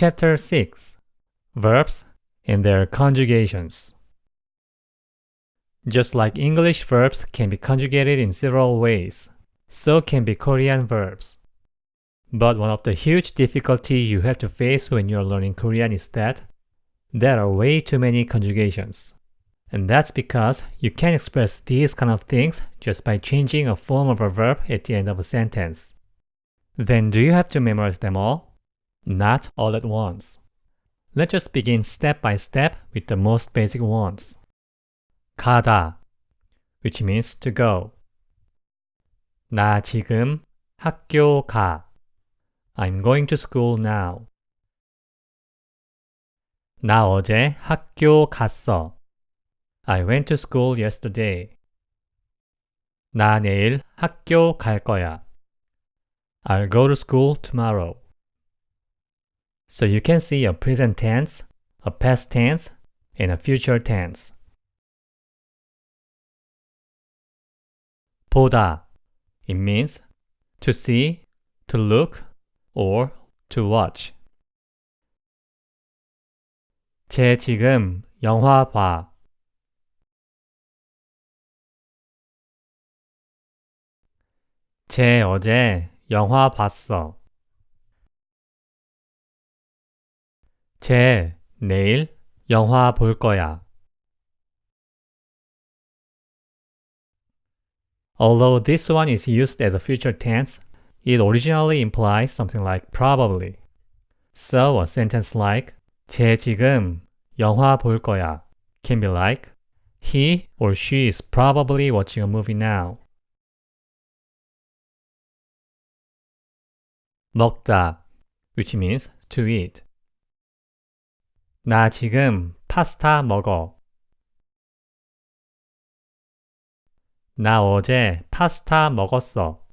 Chapter 6 Verbs and their conjugations. Just like English verbs can be conjugated in several ways, so can be Korean verbs. But one of the huge difficulty you have to face when you're learning Korean is that there are way too many conjugations. And that's because you can express these kind of things just by changing a form of a verb at the end of a sentence. Then do you have to memorize them all? Not all at once. Let's just begin step by step with the most basic ones. 가다, which means to go. 나 지금 학교 가. I'm going to school now. 나 어제 학교 갔어. I went to school yesterday. 나 내일 학교 갈 거야. I'll go to school tomorrow. So you can see a present tense, a past tense, and a future tense. 보다. It means to see, to look, or to watch. 쟤 지금 영화 봐. 쟤 어제 영화 봤어. 쟤 내일 영화 볼 거야. Although this one is used as a future tense, it originally implies something like probably. So a sentence like 쟤 지금 영화 볼 거야 can be like he or she is probably watching a movie now. 먹다 which means to eat. 나 지금 파스타 먹어. 나 어제 파스타 먹었어.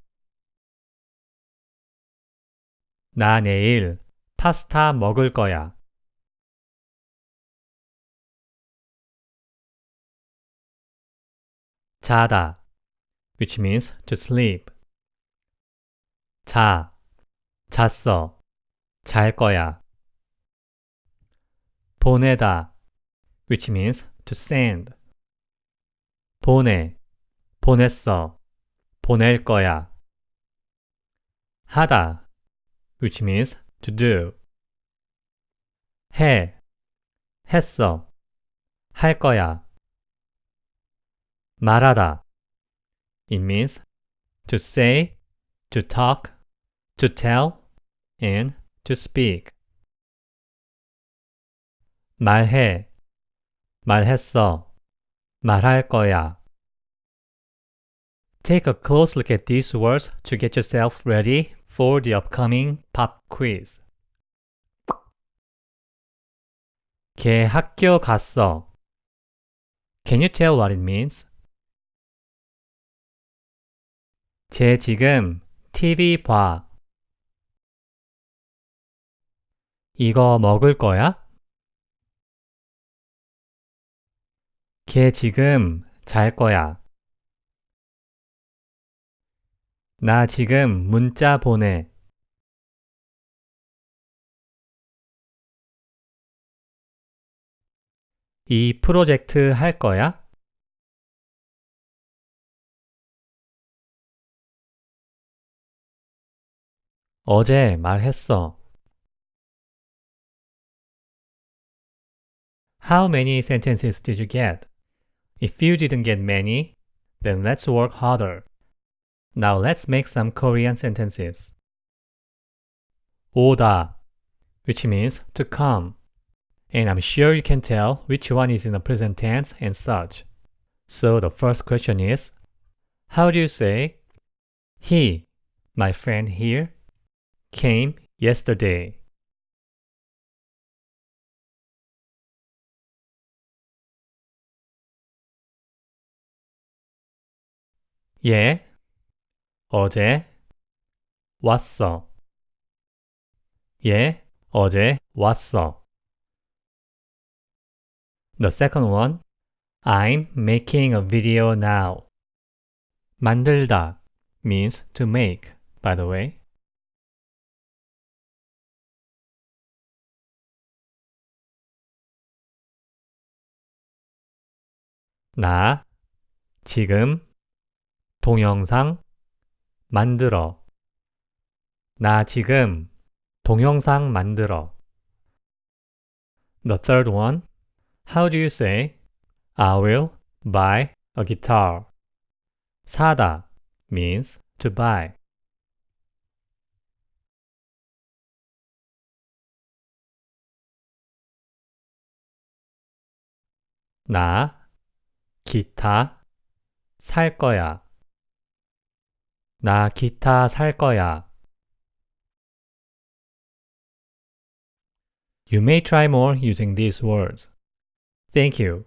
나 내일 파스타 먹을 거야. 자다 which means to sleep. 자, 잤어, 잘 거야. 보내다 which means to send. 보내, 보냈어, 보낼 거야. 하다 which means to do. 해, 했어, 할 거야. 말하다. It means to say, to talk, to tell, and to speak. 말해, 말했어, 말할 거야. Take a close look at these words to get yourself ready for the upcoming pop quiz. 걔 학교 갔어. Can you tell what it means? 쟤 지금 TV 봐. 이거 먹을 거야? 걔 지금 잘 거야. 나 지금 문자 보내. 이 프로젝트 할 거야? 어제 말했어. How many sentences did you get? If you didn't get many, then let's work harder. Now let's make some Korean sentences. 오다, which means to come. And I'm sure you can tell which one is in the present tense and such. So the first question is, how do you say, He, my friend here, came yesterday. 예, 어제 왔어. 예, 어제 왔어. The second one, I'm making a video now. 만들다 means to make, by the way. 나 지금 동영상 만들어. 나 지금 동영상 만들어. The third one. How do you say I will buy a guitar? 사다 means to buy. 나 기타 살 거야. 나 기타 살 거야. You may try more using these words. Thank you.